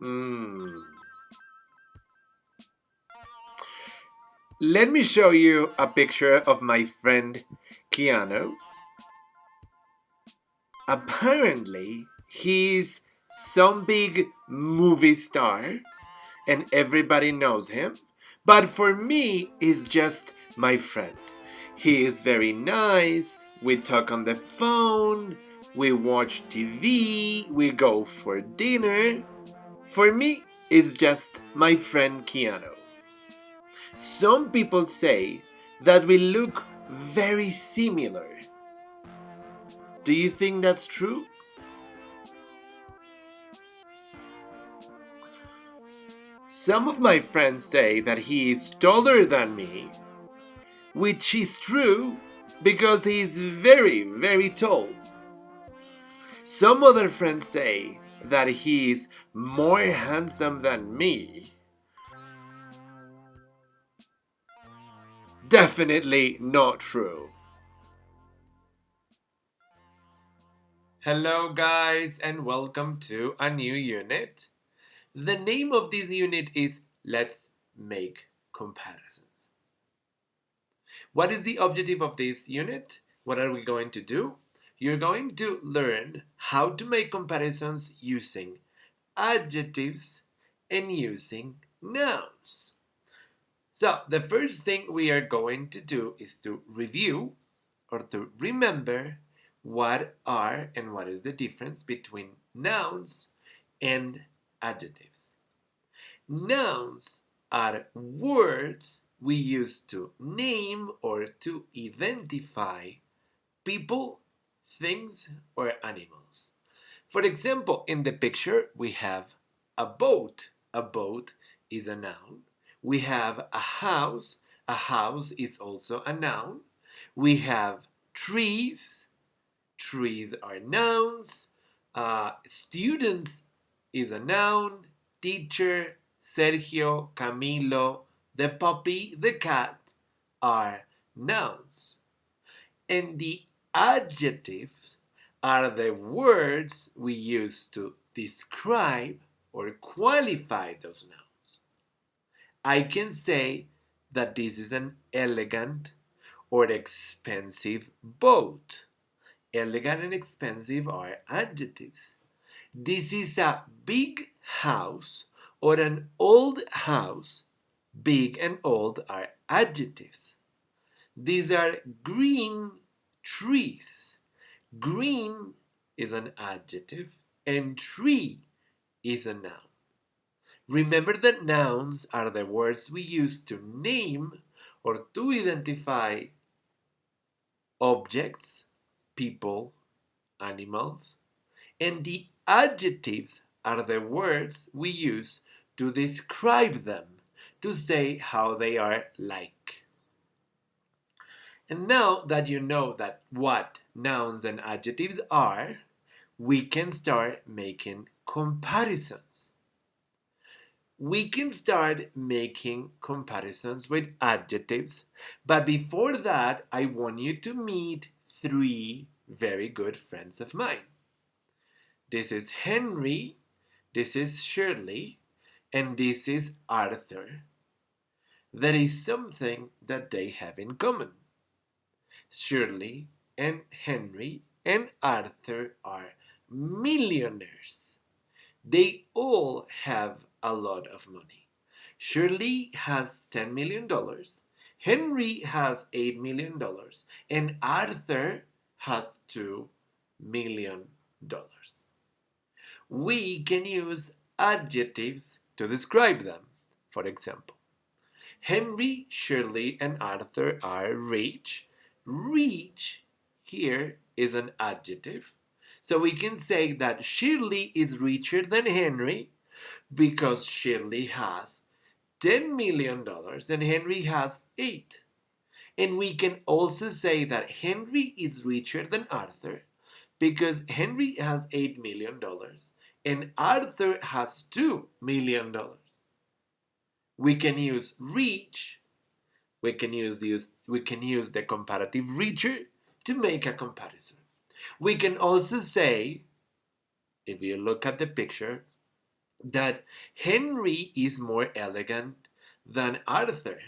Hmm. Let me show you a picture of my friend Keanu. Apparently, he's some big movie star and everybody knows him. But for me, he's just my friend. He is very nice. We talk on the phone. We watch TV. We go for dinner. For me, it's just my friend Keanu. Some people say that we look very similar. Do you think that's true? Some of my friends say that he is taller than me, which is true because he is very, very tall. Some other friends say that he's more handsome than me. Definitely not true. Hello guys and welcome to a new unit. The name of this unit is Let's Make Comparisons. What is the objective of this unit? What are we going to do? You're going to learn how to make comparisons using adjectives and using nouns. So the first thing we are going to do is to review or to remember what are and what is the difference between nouns and adjectives. Nouns are words we use to name or to identify people, things, or animals. For example, in the picture, we have a boat. A boat is a noun. We have a house. A house is also a noun. We have trees. Trees are nouns. Uh, students is a noun. Teacher, Sergio, Camilo, the puppy, the cat are nouns. And the adjectives are the words we use to describe or qualify those nouns. I can say that this is an elegant or expensive boat. Elegant and expensive are adjectives. This is a big house or an old house. Big and old are adjectives. These are green trees. Green is an adjective and tree is a noun. Remember that nouns are the words we use to name or to identify objects, people, animals, and the adjectives are the words we use to describe them, to say how they are like. And now that you know that what nouns and adjectives are, we can start making comparisons. We can start making comparisons with adjectives, but before that, I want you to meet three very good friends of mine. This is Henry, this is Shirley, and this is Arthur. There is something that they have in common. Shirley and Henry and Arthur are millionaires. They all have a lot of money. Shirley has $10 million, Henry has $8 million, and Arthur has $2 million we can use adjectives to describe them. For example, Henry, Shirley, and Arthur are rich. Rich here is an adjective. So we can say that Shirley is richer than Henry because Shirley has $10 million and Henry has 8. And we can also say that Henry is richer than Arthur because Henry has $8 million and Arthur has $2 million. We can use reach, we can use, the, we can use the comparative richer to make a comparison. We can also say, if you look at the picture, that Henry is more elegant than Arthur.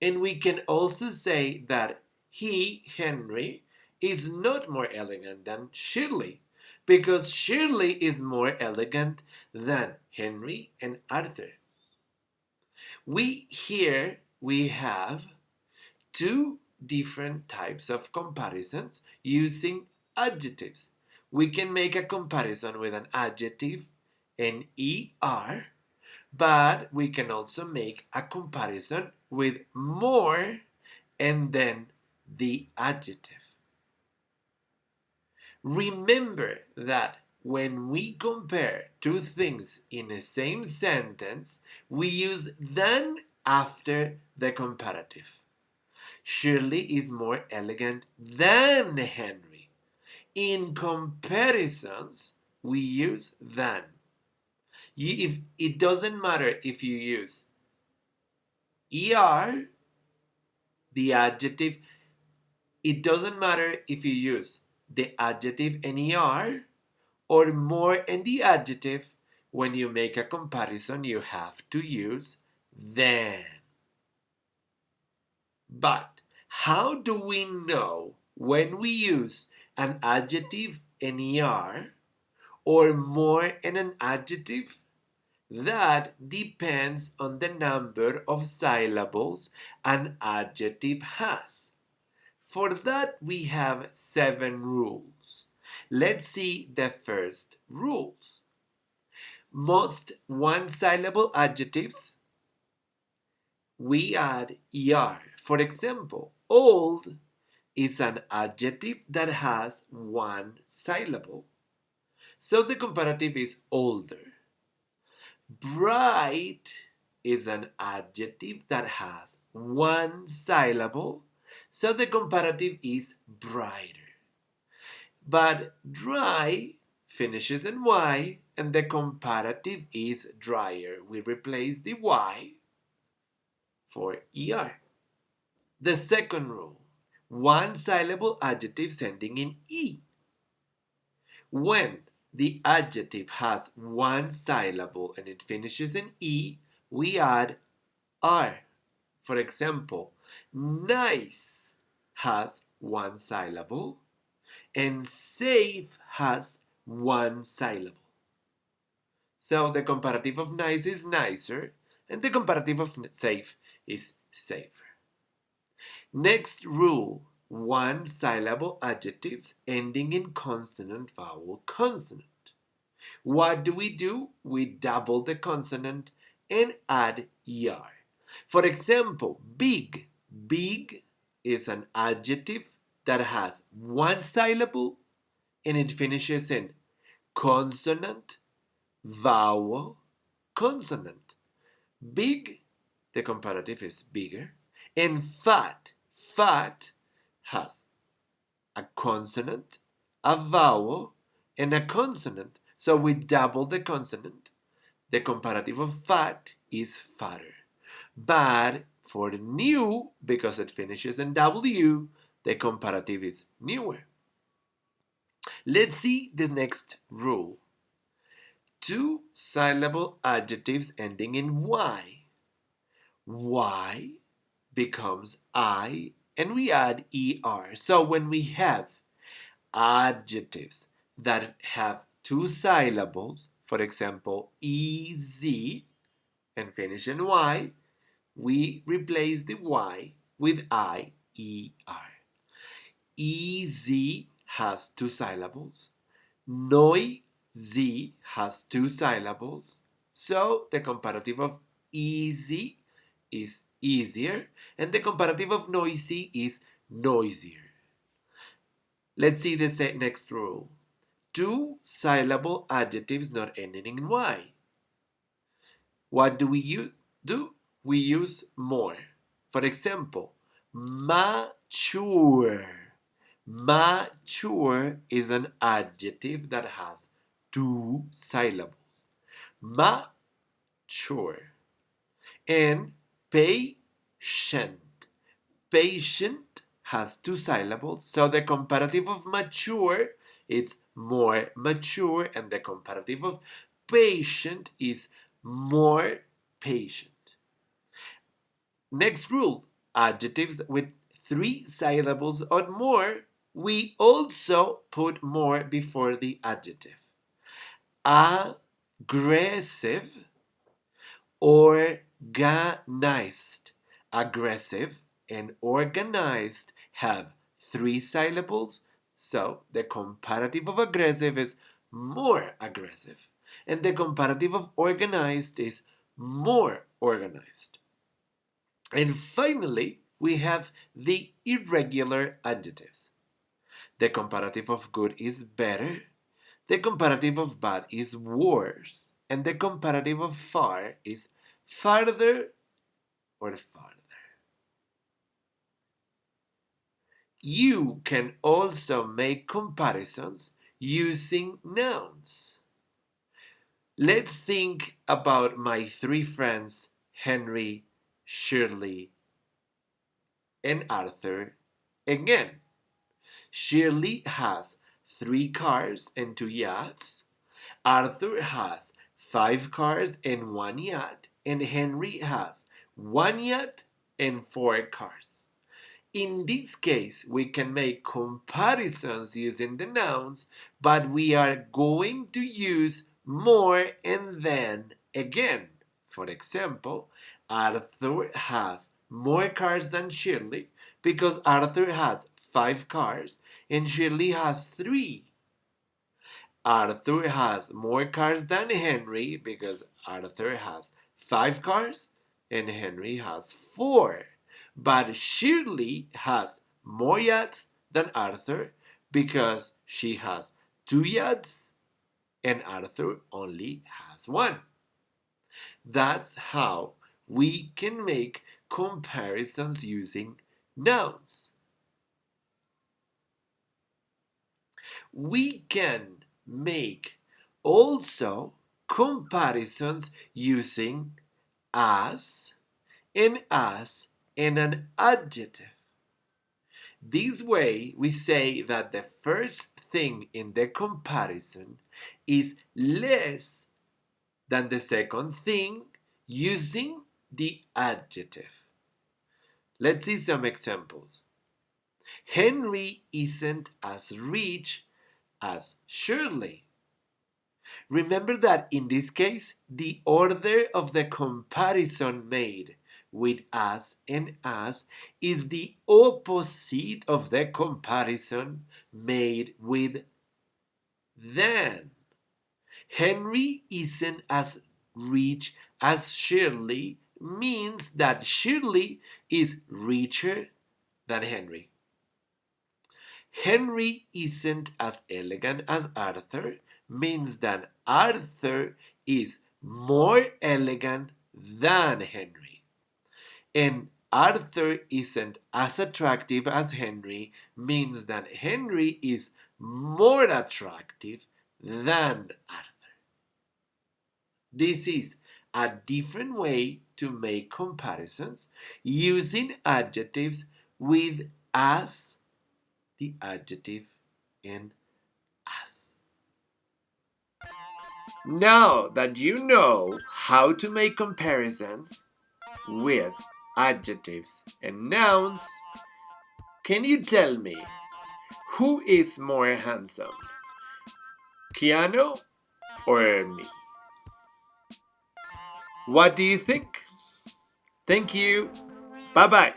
And we can also say that he, Henry, is not more elegant than Shirley because Shirley is more elegant than Henry and Arthur. We here we have two different types of comparisons using adjectives. We can make a comparison with an adjective, an ER, but we can also make a comparison with more and then the adjective. Remember that when we compare two things in the same sentence, we use than after the comparative. Shirley is more elegant than Henry. In comparisons, we use than. If, it doesn't matter if you use er, the adjective, it doesn't matter if you use the adjective NER or more in the adjective, when you make a comparison, you have to use than. But how do we know when we use an adjective NER or more in an adjective? That depends on the number of syllables an adjective has. For that we have seven rules. Let's see the first rules. Most one-syllable adjectives, we add er. For example, old is an adjective that has one syllable. So the comparative is older. Bright is an adjective that has one syllable so the comparative is brighter. But dry finishes in Y and the comparative is drier. We replace the Y for ER. The second rule, one syllable adjectives ending in E. When the adjective has one syllable and it finishes in E, we add R. For example, nice has one syllable and safe has one syllable. So the comparative of nice is nicer and the comparative of safe is safer. Next rule, one syllable adjectives ending in consonant vowel consonant. What do we do? We double the consonant and add er. For example, big, big is an adjective that has one syllable and it finishes in consonant, vowel, consonant. Big, the comparative is bigger. And fat, fat has a consonant, a vowel, and a consonant. So we double the consonant. The comparative of fat is fatter. But for the new, because it finishes in W, the comparative is newer. Let's see the next rule. Two syllable adjectives ending in Y. Y becomes I and we add ER. So when we have adjectives that have two syllables, for example, EZ and finish in Y, we replace the Y with I, E, R. EZ has two syllables. Noisy has two syllables. So the comparative of easy is easier and the comparative of noisy is noisier. Let's see the next rule. Two syllable adjectives not ending in Y. What do we do? we use more. For example, mature. Mature is an adjective that has two syllables. Mature. And patient. Patient has two syllables, so the comparative of mature it's more mature, and the comparative of patient is more patient. Next rule adjectives with three syllables or more, we also put more before the adjective. Aggressive, organized. Aggressive and organized have three syllables, so the comparative of aggressive is more aggressive, and the comparative of organized is more organized. And finally, we have the irregular adjectives. The comparative of good is better, the comparative of bad is worse, and the comparative of far is farther or farther. You can also make comparisons using nouns. Let's think about my three friends, Henry, Shirley, and Arthur again. Shirley has three cars and two yachts. Arthur has five cars and one yacht. And Henry has one yacht and four cars. In this case, we can make comparisons using the nouns, but we are going to use more and then again. For example, Arthur has more cars than Shirley because Arthur has five cars and Shirley has three. Arthur has more cars than Henry because Arthur has five cars and Henry has four. But Shirley has more yachts than Arthur because she has two yachts and Arthur only has one. That's how we can make comparisons using nouns. We can make also comparisons using as and as and an adjective. This way, we say that the first thing in the comparison is less than the second thing using the adjective. Let's see some examples. Henry isn't as rich as Shirley. Remember that in this case, the order of the comparison made with as and as is the opposite of the comparison made with then. Henry isn't as rich as Shirley means that Shirley is richer than Henry. Henry isn't as elegant as Arthur means that Arthur is more elegant than Henry. And Arthur isn't as attractive as Henry means that Henry is more attractive than Arthur. This is a different way to make comparisons using adjectives with as, the adjective in as. Now that you know how to make comparisons with adjectives and nouns, can you tell me who is more handsome? Keanu or me? What do you think? Thank you. Bye bye.